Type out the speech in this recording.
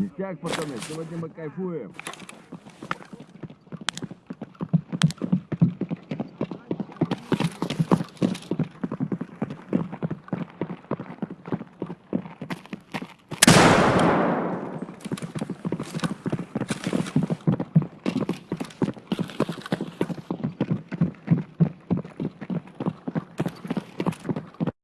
Ништяк, пацаны, сегодня мы кайфуем.